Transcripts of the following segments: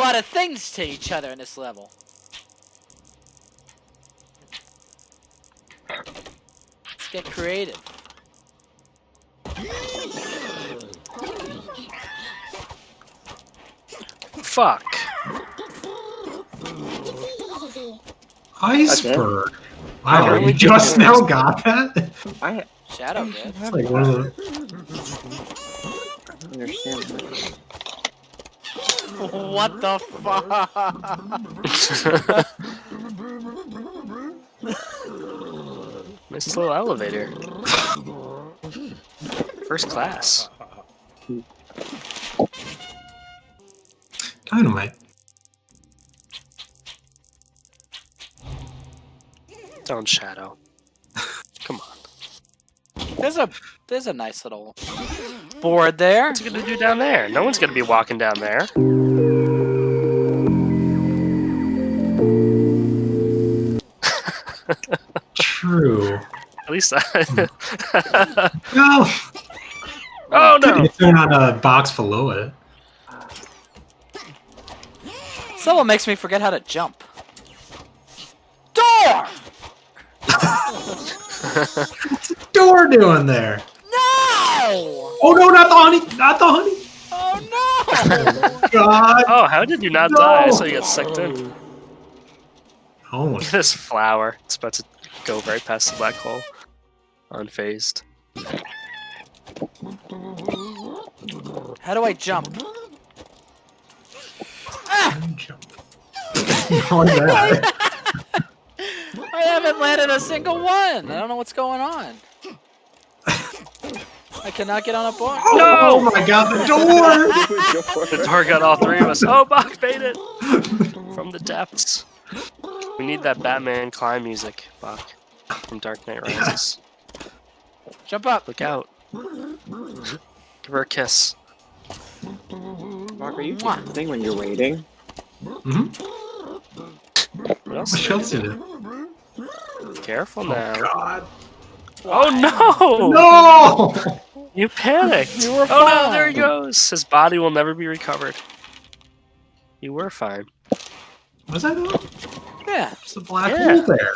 lot of things to each other in this level. Let's get creative. Fuck. Iceberg. I Wow, really you just don't now got that? I Shadow did. It's like one of the. understand that. What the fuck? nice little elevator. First class. Dynamite. Don't shadow. Come on. There's a there's a nice little board there. What's he gonna do down there? No one's gonna be walking down there. True. At least I. Hmm. No. oh no! You turn on a box below it. Someone makes me forget how to jump. Door! What's the door doing there? No! Oh no, not the honey! Not the honey! Oh no! God! Oh, how did you not No. die? I saw you got sucked in. Look Almost. at this flower. It's about to go right past the black hole. Unfazed. How do I jump? Ah! Jump. How is that? I haven't landed a single one. I don't know what's going on. I cannot get on a board. Oh my god, the door! The door got all three of us. Oh, Bach made it! From the depths. We need that Batman climb music, Bach. From Dark Knight Rises. Jump up. Look out. Give her a kiss. Mark, are you doing something when you're waiting? hmm What else? What else did it? Careful Oh now. god. Oh no! No! You panicked! You were Oh no, there he goes! His body will never be recovered. You were fine. Was I though? Yeah. There's a black Yeah. hole there.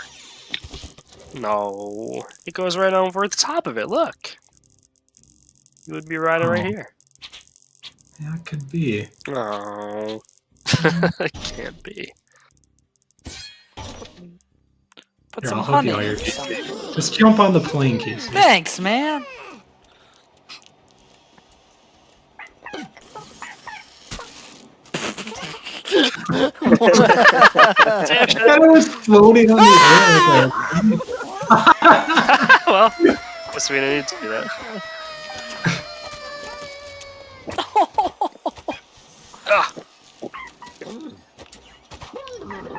No. It goes right over the top of it, look! You would be riding right Oh. here. Yeah, it could be. Oh. it can't be. Put Here, some I'll help honey. you out in here. Just jump on the plane, Casey. Thanks, man. Damn it. I was floating on the air like well, guess we didn't need to do that. Ah.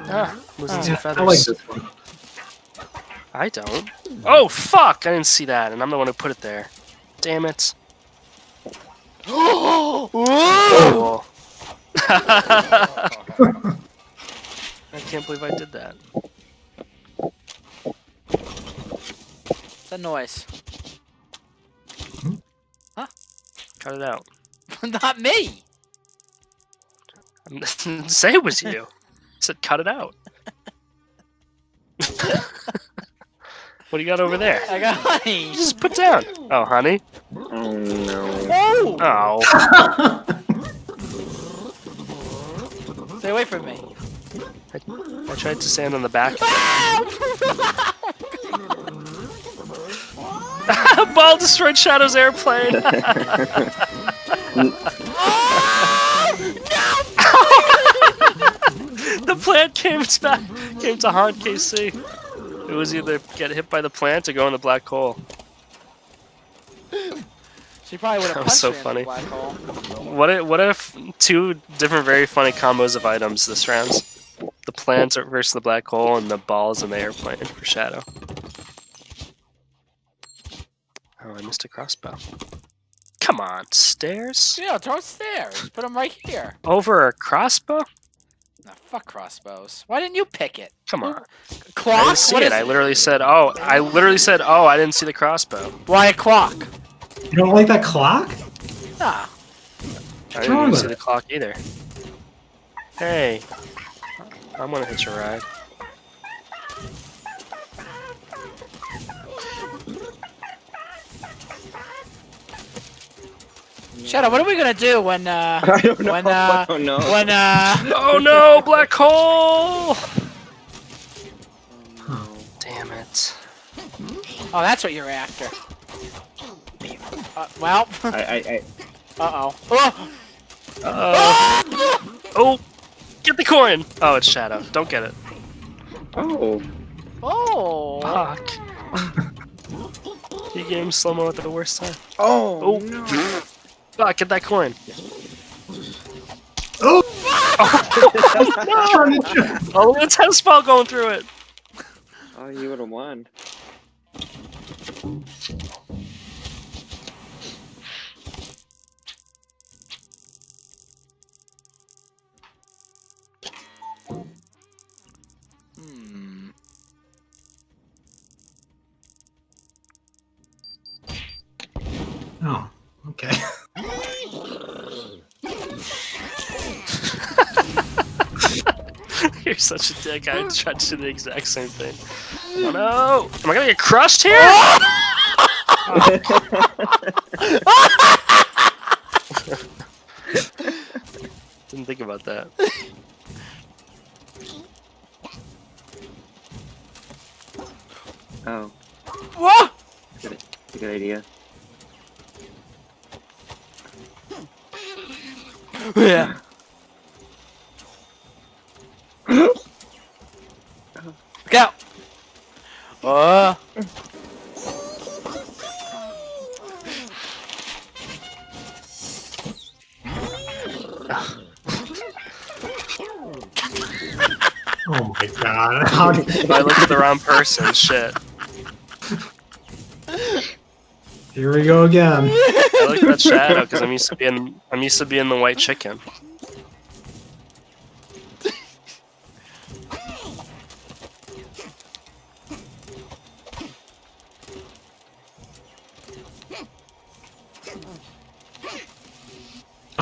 Ah, losing some Yeah, I feathers. like this one. I don't. Oh fuck! I didn't see that, and I'm the one who put it there. Damn it. Oh. I can't believe I did that. What's that noise? Hmm? Huh? Cut it out. Not me. I didn't Say it was you. I said cut it out. what do you got over there? I got honey. You just put down. Oh, honey. Oh no. Oh! Oh. Stay away from me. I tried to stand on the back. Ball destroyed Shadow's airplane. the plant came back, came to haunt KC. It was either get hit by the plant or go in the black hole. She probably would have That punched was so funny. the black hole. What if, what if two different very funny combos of items this round? The are versus the black hole and the balls in the airplane for Shadow. Oh, I missed a crossbow. Come on, stairs? Yeah, throw stairs. Put them right here. Over a crossbow? No, fuck crossbows. Why didn't you pick it? Come on. Clock? I didn't see What it. is I literally said, oh, I literally said, oh, I didn't see the crossbow. Why a clock? You don't like that clock? Nah. I wrong didn't with see the clock either. Hey, I'm gonna hitch a ride. Shadow, what are we gonna do when uh I don't know. when uh I don't know. when uh Oh no, black hole! Oh, Damn it. oh that's what you're after. Uh, well. I, I, I, uh oh. Oh! Uh, oh, get the coin! Oh, it's Shadow. Don't get it. oh. Oh! Fuck. He game slow mo at the worst time. Oh, Oh. no. Fuck, get that coin. Oh! Trying to jump. Oh, look at the tennis ball going through it. Oh, you would have won. Okay. You're such a dick. I tried to do the exact same thing. Oh no! Am I gonna get crushed here? Didn't think about that. Oh, What? good, good idea. Yeah. Go. Uh. Oh my god. How did I looked at the wrong person. Shit. Here we go again. I looked at that Shadow because I'm used to being I'm used to being the white chicken.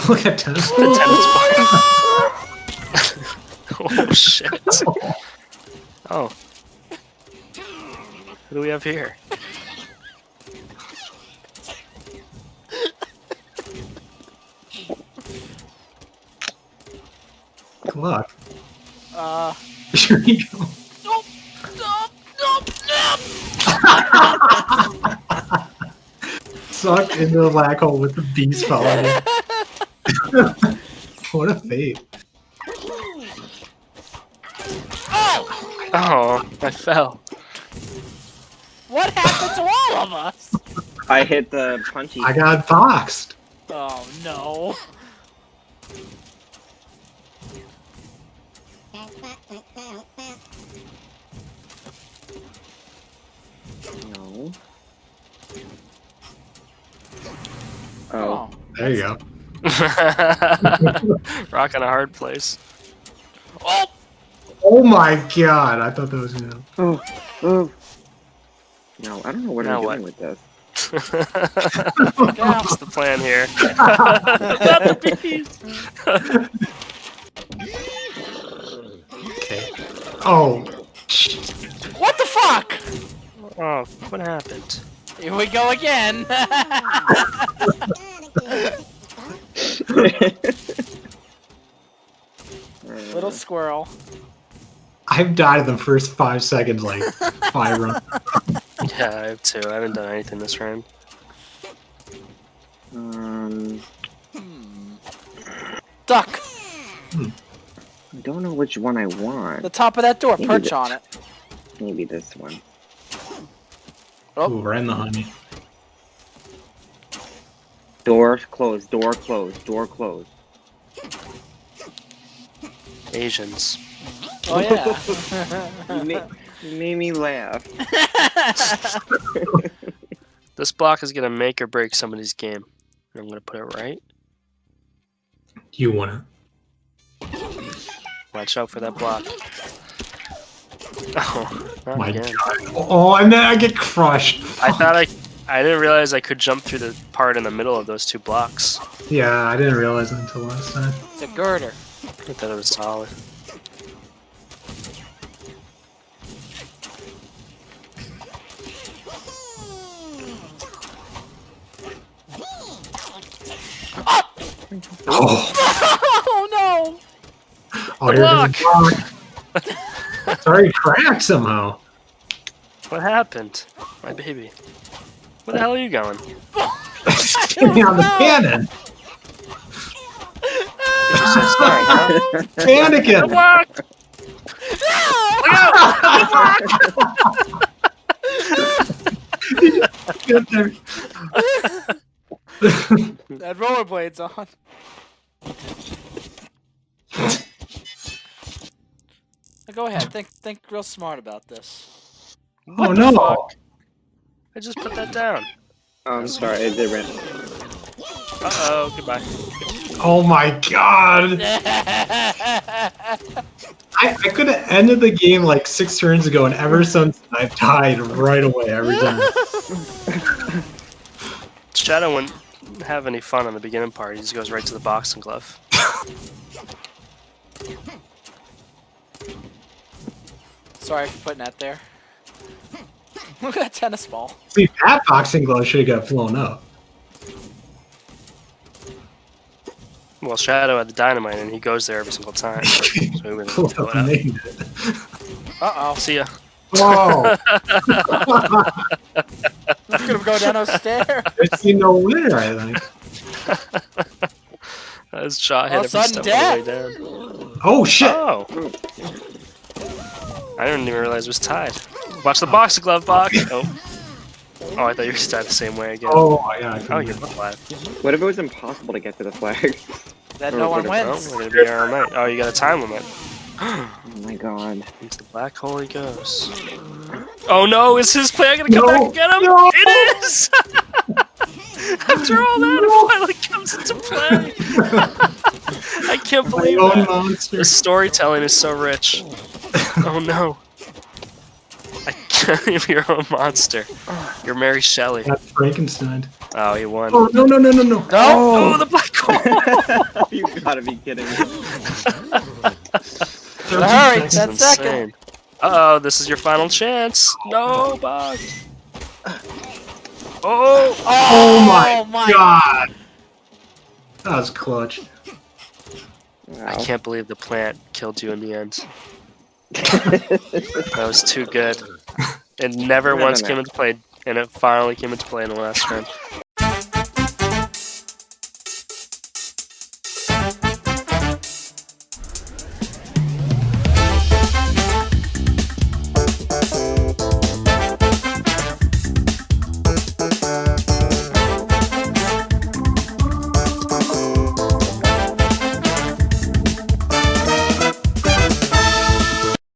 Look at tennis. The tennis ball. oh shit. Oh. what do we have here? Luck. Uh. Here we go. Nope. Nope. Nope. Nope. Sucked into the black hole with the beast following what a fate. Oh! Oh, I fell. What happened to all of us? I hit the punchy. I got boxed. Oh no. No. Oh. There you go. Rocking a hard place. Oh! Oh my god, I thought that was him. Oh. Oh. No, I don't know what Now I'm what? doing with this. What's the plan here? Not the bees. Okay. Oh. What the fuck? Oh, what happened? Here we go again. Little squirrel. I've died in the first five seconds, like five runs. Yeah, I have two. I haven't done anything this round. um, Duck. I don't know which one I want. The top of that door. Maybe Perch the- on it. Maybe this one. Oh. Ooh, right in the honey. Door closed. Door closed. Door closed. Asians. Oh yeah. You, ma- you made me laugh. This block is gonna make or break somebody's game. I'm gonna put it right. Do you want Watch out for that block. Oh, it. My again. god. Oh, and then I get crushed. I thought I, I didn't realize I could jump through the part in the middle of those two blocks. Yeah, I didn't realize it until last time. it's a girder. I thought it was solid. Oh, Oh no! Oh here comes the block. Sorry, cracked somehow. What happened? My baby. Where the hell are you going? Give me on the cannon. Did you say sorry, huh? Panicking. Block! Get there. That rollerblades on. Now Go ahead. Think think real smart about this. Oh no. I just put that down. Oh, I'm sorry, it did ran. Uh oh, goodbye. Oh my god. I, I could have ended the game like six turns ago, and ever since I've died right away every time. Shadow wouldn't have any fun on the beginning part. He just goes right to the boxing glove. Sorry for putting that there. Look at that tennis ball. See, that boxing glove should have got flown up. Well, Shadow had the dynamite, and he goes there every single time. So he wouldn't blow it up. Made it. Uh oh. See ya. Whoa! Look at him go down those stairs. I see no winner, I think. His shot hit All every step of the way down. Oh shit! Oh! I didn't even realize it was tied. Watch the boxing glove, box. Oh. Oh, I thought you were tied the same way again. Oh my god! I Oh, couldn't you're get- flat. What if it was impossible to get to the flag? That no one Oh, wins. we're be here night. Oh, you got a time limit. Oh my god. Into the black hole he goes. Oh no, is his plan gonna come No, back and get him? no. It is! After all that, it finally comes into play. I can't believe own that. monster. The storytelling is so rich. Oh no. I can't You're a monster. You're Mary Shelley. That's Frankenstein. Oh, you won. Oh no no no no no! No? Oh, the black hole! you gotta be kidding me. Alright, Thirteen seconds. ten seconds. Uh oh, this is your final chance. No, Bug. Oh! Oh my, Oh my god! That was clutch. I can't believe the plant killed you in the end. That was too good. It never No, no, once no. came into play, and it finally came into play in the last turn.